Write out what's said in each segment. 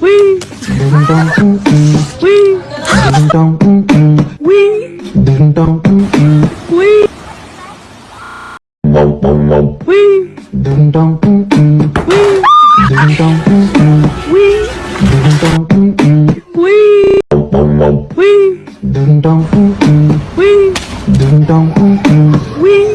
Wee. Wee. Wee. Wee. Wee. Wee. Wee. Wee.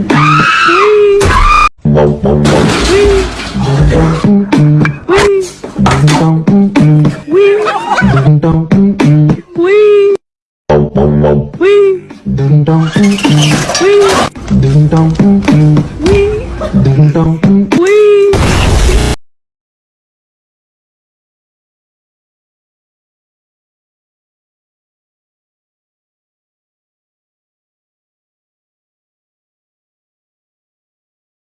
Ding dong.